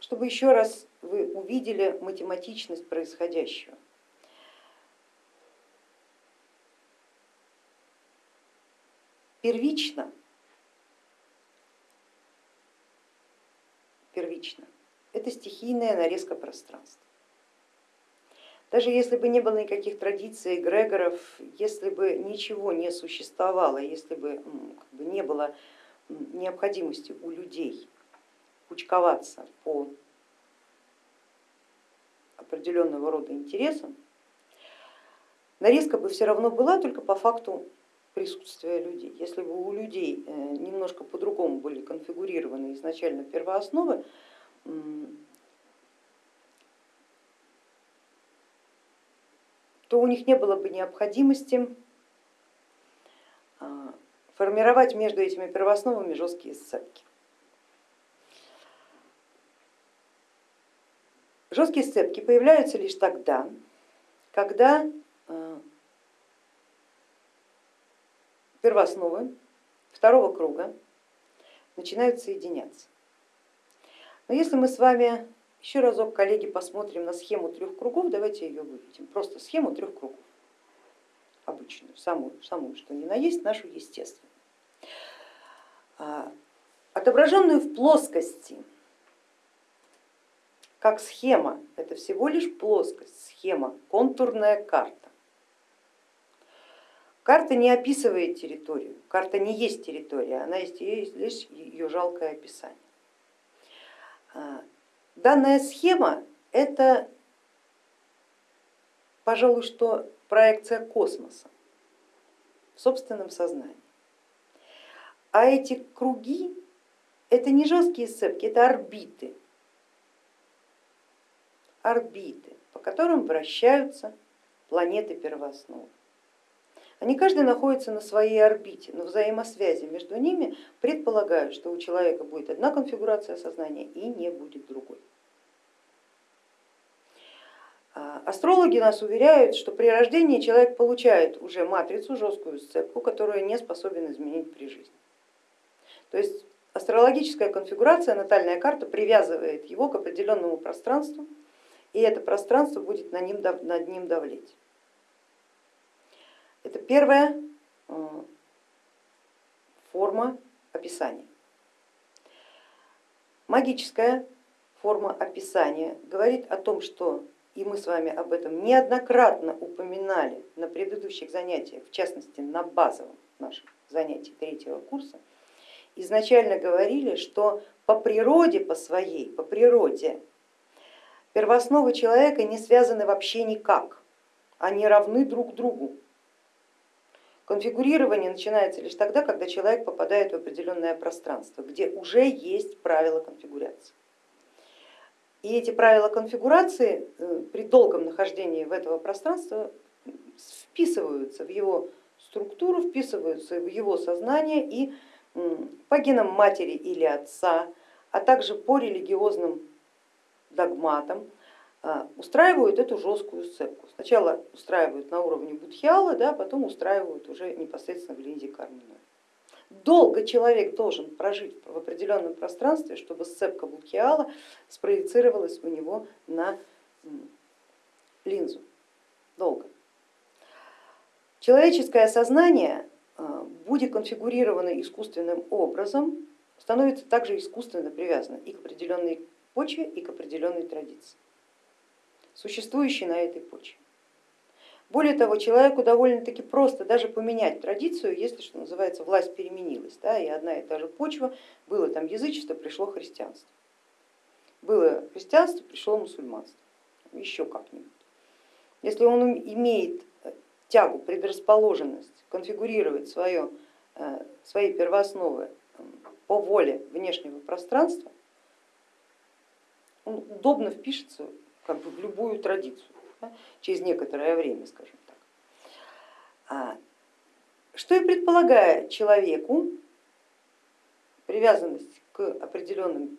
чтобы еще раз вы увидели математичность происходящего. Первично, первично это стихийная нарезка пространства. Даже если бы не было никаких традиций, эгрегоров, если бы ничего не существовало, если бы, как бы не было необходимости у людей кучковаться по определенного рода интересам, нарезка бы все равно была только по факту присутствия людей. Если бы у людей э, немножко по-другому были конфигурированы изначально первоосновы, то у них не было бы необходимости а, формировать между этими первоосновами жесткие сцепки. Жесткие сцепки появляются лишь тогда, когда а, первоосновы второго круга начинают соединяться. Но если мы с вами еще разок, коллеги, посмотрим на схему трех кругов, давайте ее выведем, просто схему трех кругов, обычную, самую, самую что ни на есть, нашу естественную. А, отображенную в плоскости, как схема, это всего лишь плоскость, схема, контурная карта. Карта не описывает территорию, карта не есть территория, она есть лишь ее жалкое описание. А, Данная схема это, пожалуй, что проекция космоса в собственном сознании. А эти круги это не жесткие сцепки, это орбиты, орбиты, по которым вращаются планеты первоосновы. Они каждый находится на своей орбите, но взаимосвязи между ними предполагают, что у человека будет одна конфигурация сознания и не будет другой. А, астрологи нас уверяют, что при рождении человек получает уже матрицу, жесткую сцепку, которую не способен изменить при жизни. То есть астрологическая конфигурация, натальная карта привязывает его к определенному пространству, и это пространство будет над ним, над ним давлеть. Это первая э, форма описания. Магическая форма описания говорит о том, что и мы с вами об этом неоднократно упоминали на предыдущих занятиях, в частности на базовом нашем занятии третьего курса, изначально говорили, что по природе, по своей, по природе первоосновы человека не связаны вообще никак, они равны друг другу. Конфигурирование начинается лишь тогда, когда человек попадает в определенное пространство, где уже есть правила конфигурации. И эти правила конфигурации э, при долгом нахождении в этого пространства вписываются в его структуру, вписываются в его сознание и по генам матери или отца, а также по религиозным догматам а, устраивают эту жесткую сцепку. Сначала устраивают на уровне будхиала, да, потом устраивают уже непосредственно в линзе карминой. Долго человек должен прожить в определенном пространстве, чтобы сцепка Будхиала спроецировалась у него на линзу. Долго. Человеческое сознание, а, будет конфигурировано искусственным образом, становится также искусственно привязано и к определенной почве, и к определенной традиции, существующей на этой почве. Более того, человеку довольно-таки просто даже поменять традицию, если, что называется, власть переменилась, да, и одна и та же почва, было там язычество, пришло христианство. Было христианство, пришло мусульманство, еще как-нибудь. Если он имеет э, тягу, предрасположенность конфигурировать свое, э, свои первоосновы по воле внешнего пространства, он удобно впишется как бы в любую традицию да, через некоторое время, скажем так. А, что и предполагает человеку привязанность к определенным,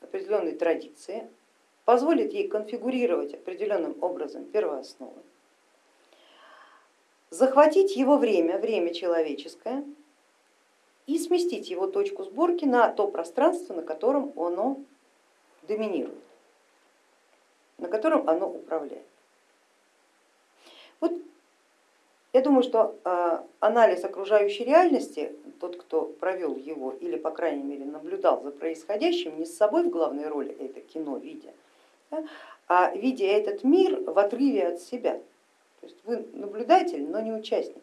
определенной традиции, позволит ей конфигурировать определенным образом первоосновы, захватить его время, время человеческое, и сместить его точку сборки на то пространство, на котором оно доминирует, на котором оно управляет. Вот я думаю, что э, анализ окружающей реальности, тот, кто провел его или, по крайней мере, наблюдал за происходящим, не с собой в главной роли это кино видя, да, а видя этот мир в отрыве от себя. То есть вы наблюдатель, но не участник.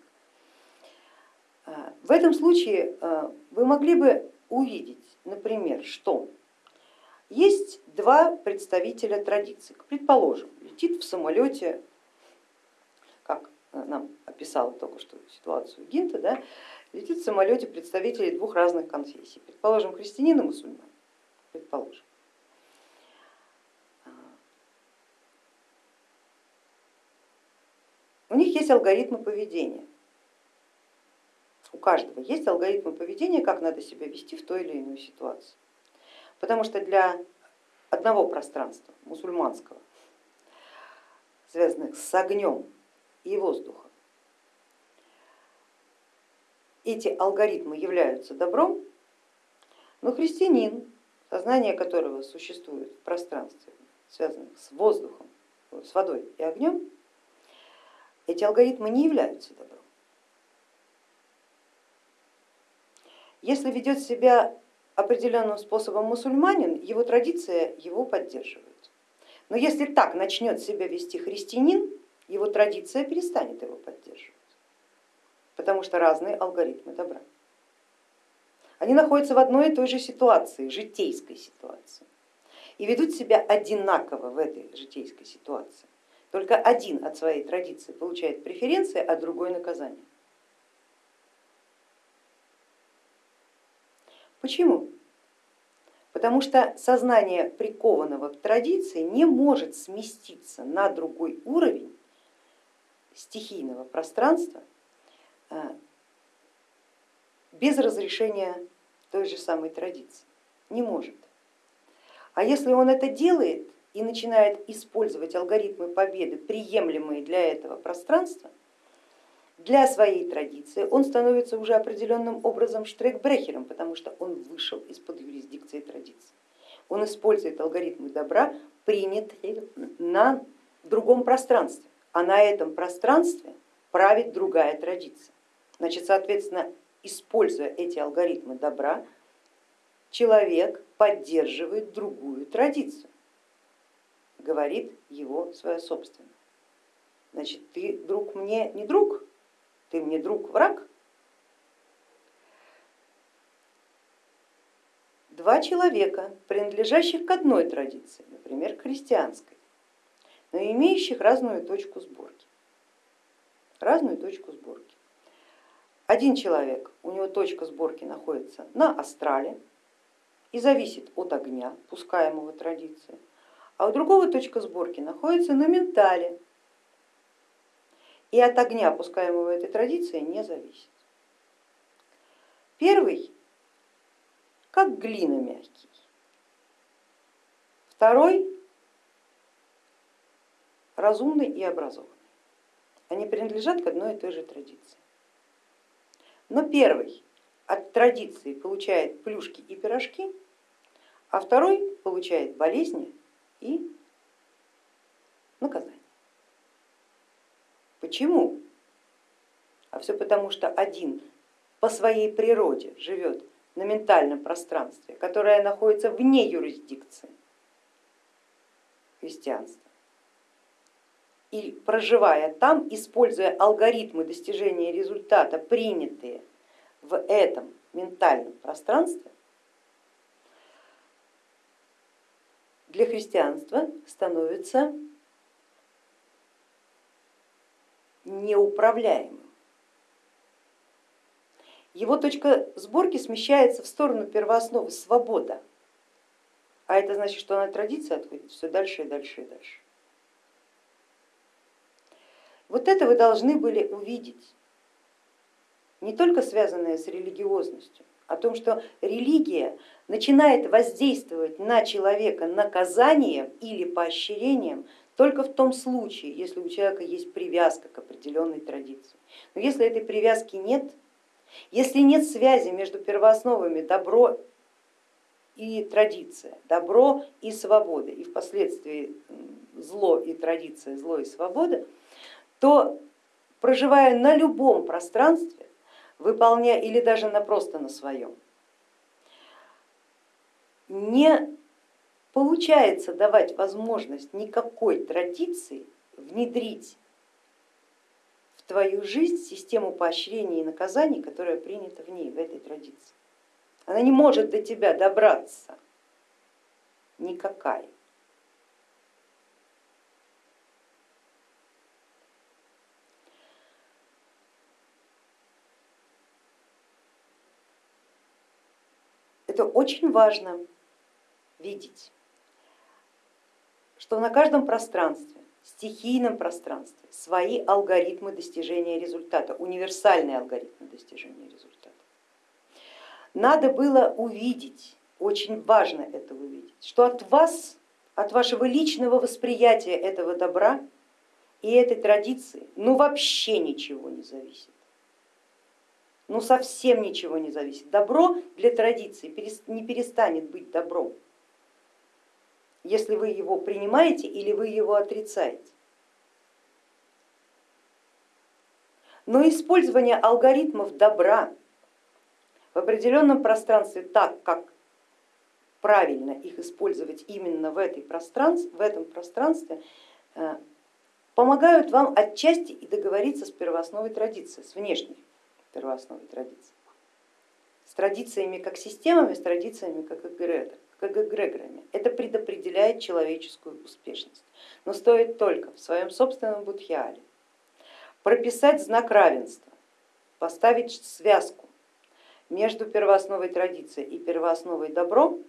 А, в этом случае а, вы могли бы увидеть, например, что есть два представителя традиции. Предположим, летит в самолете, как нам описал только что ситуацию Гинта, да, летит в самолете представители двух разных конфессий. Предположим, христианин и мусульман. Предположим. У них есть алгоритмы поведения. У каждого есть алгоритмы поведения, как надо себя вести в той или иной ситуации. Потому что для одного пространства, мусульманского, связанных с огнем и воздухом, эти алгоритмы являются добром, но христианин, сознание которого существует в пространстве, связанных с воздухом, с водой и огнем, эти алгоритмы не являются добром. Если ведет себя определенным способом мусульманин, его традиция его поддерживает. Но если так начнет себя вести христианин, его традиция перестанет его поддерживать, потому что разные алгоритмы добра. Они находятся в одной и той же ситуации, житейской ситуации, и ведут себя одинаково в этой житейской ситуации. Только один от своей традиции получает преференции, а другой наказание. Почему? Потому что сознание прикованного к традиции не может сместиться на другой уровень стихийного пространства э, без разрешения той же самой традиции. Не может. А если он это делает, и начинает использовать алгоритмы победы, приемлемые для этого пространства, для своей традиции, он становится уже определенным образом штрекбрехером, потому что он вышел из-под юрисдикции традиции. Он использует алгоритмы добра, принятые на другом пространстве, а на этом пространстве правит другая традиция. Значит, соответственно, используя эти алгоритмы добра, человек поддерживает другую традицию говорит его свое собственное. Значит, ты друг мне не друг, ты мне друг враг. Два человека, принадлежащих к одной традиции, например, христианской, но имеющих разную точку сборки. Разную точку сборки. Один человек, у него точка сборки находится на астрале и зависит от огня, пускаемого традицией а у другого точка сборки находится на ментале и от огня, пускаемого этой традиции, не зависит. Первый как глина мягкий, второй разумный и образованный. Они принадлежат к одной и той же традиции. Но первый от традиции получает плюшки и пирожки, а второй получает болезни и наказание. Почему? А все потому, что один по своей природе живет на ментальном пространстве, которое находится вне юрисдикции христианства. И проживая там, используя алгоритмы достижения результата, принятые в этом ментальном пространстве, для христианства становится неуправляемым. Его точка сборки смещается в сторону первоосновы свобода, а это значит, что она традиция отходит все дальше и дальше и дальше. Вот это вы должны были увидеть, не только связанное с религиозностью, о том, что религия начинает воздействовать на человека наказанием или поощрением только в том случае, если у человека есть привязка к определенной традиции. Но если этой привязки нет, если нет связи между первоосновами добро и традиция, добро и свобода, и впоследствии зло и традиция, зло и свобода, то проживая на любом пространстве, выполняя или даже на просто на своем, не получается давать возможность никакой традиции внедрить в твою жизнь систему поощрений и наказаний, которая принята в ней, в этой традиции. Она не может до тебя добраться никакая. Это очень важно видеть, что на каждом пространстве, стихийном пространстве свои алгоритмы достижения результата, универсальные алгоритмы достижения результата. Надо было увидеть, очень важно это увидеть, что от вас, от вашего личного восприятия этого добра и этой традиции ну вообще ничего не зависит ну совсем ничего не зависит. Добро для традиции не перестанет быть добром, если вы его принимаете или вы его отрицаете. Но использование алгоритмов добра в определенном пространстве так, как правильно их использовать именно в, этой пространстве, в этом пространстве, э, помогают вам отчасти и договориться с первоосновой традиции, с внешней первоосновой традиции. С традициями как системами, с традициями как эгрегорами. Это предопределяет человеческую успешность. Но стоит только в своем собственном будхиале прописать знак равенства, поставить связку между первоосновой традиции и первоосновой добром,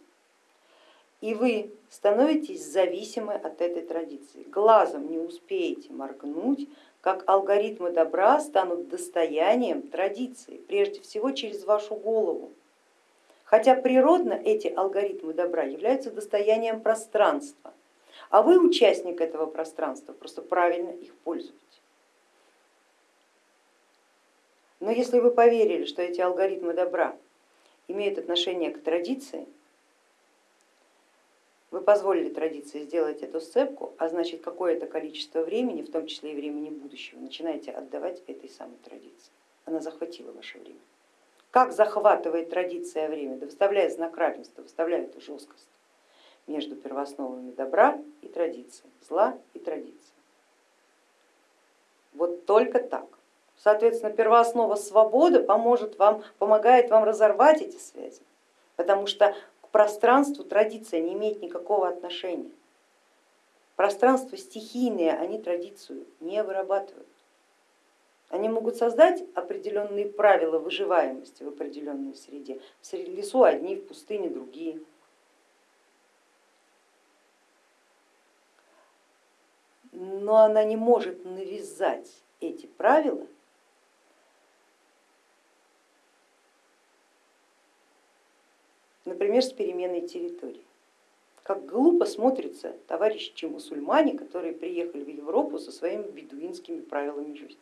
и вы становитесь зависимы от этой традиции. Глазом не успеете моргнуть, как алгоритмы добра станут достоянием традиции, прежде всего через вашу голову. Хотя природно эти алгоритмы добра являются достоянием пространства, а вы участник этого пространства, просто правильно их пользуетесь. Но если вы поверили, что эти алгоритмы добра имеют отношение к традиции, вы позволили традиции сделать эту сцепку, а значит какое-то количество времени, в том числе и времени будущего, начинаете отдавать этой самой традиции. Она захватила ваше время. Как захватывает традиция время? Да выставляя знак равенства, выставляя жесткость между первоосновами добра и традиции, зла и традиции. Вот только так. Соответственно, первооснова свободы поможет вам, помогает вам разорвать эти связи, потому что пространству традиция не имеет никакого отношения. Пространство стихийные, они традицию не вырабатывают. Они могут создать определенные правила выживаемости в определенной среде. В лесу одни, в пустыне другие. Но она не может навязать эти правила например, с переменной территории. Как глупо смотрятся товарищи мусульмане, которые приехали в Европу со своими бедуинскими правилами жизни.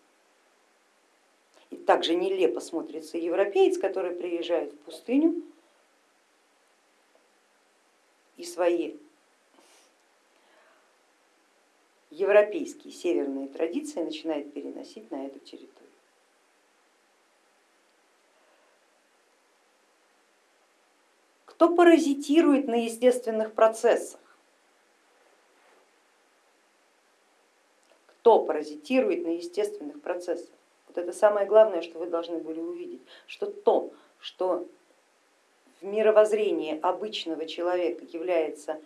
И также нелепо смотрится европеец, который приезжает в пустыню и свои европейские северные традиции начинает переносить на эту территорию. кто паразитирует на естественных процессах. Кто паразитирует на естественных процессах? Вот это самое главное, что вы должны были увидеть, что то, что в мировоззрении обычного человека является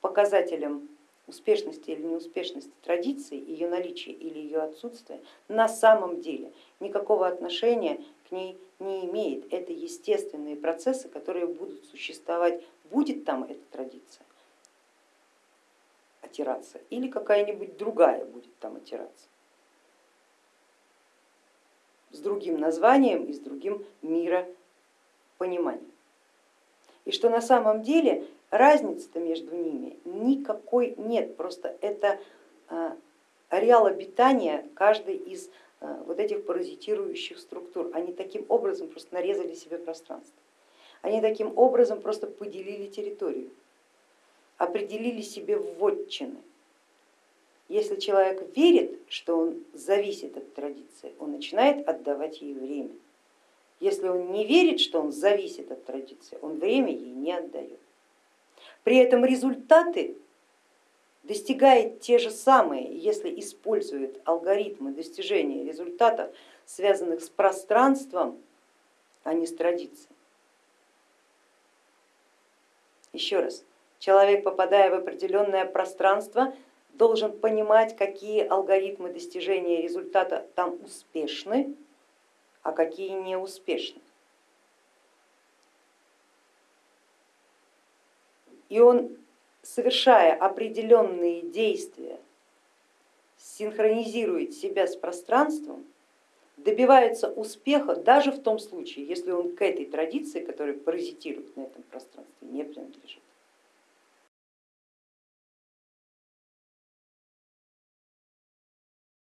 показателем успешности или неуспешности традиции, ее наличия или ее отсутствия, на самом деле никакого отношения к ней не имеет. Это естественные процессы, которые будут существовать, будет там эта традиция отираться или какая-нибудь другая будет там отираться с другим названием и с другим миропониманием. И что на самом деле разницы-то между ними никакой нет, просто это а, ареал обитания каждой из а, вот этих паразитирующих структур. Они таким образом просто нарезали себе пространство. Они таким образом просто поделили территорию, определили себе вотчины. Если человек верит, что он зависит от традиции, он начинает отдавать ей время. Если он не верит, что он зависит от традиции, он время ей не отдает. При этом результаты достигает те же самые, если использует алгоритмы достижения результатов, связанных с пространством, а не с традицией. Еще раз, человек, попадая в определенное пространство, должен понимать, какие алгоритмы достижения результата там успешны, а какие неуспешны. И он, совершая определенные действия, синхронизирует себя с пространством, добивается успеха даже в том случае, если он к этой традиции, которая паразитирует на этом пространстве,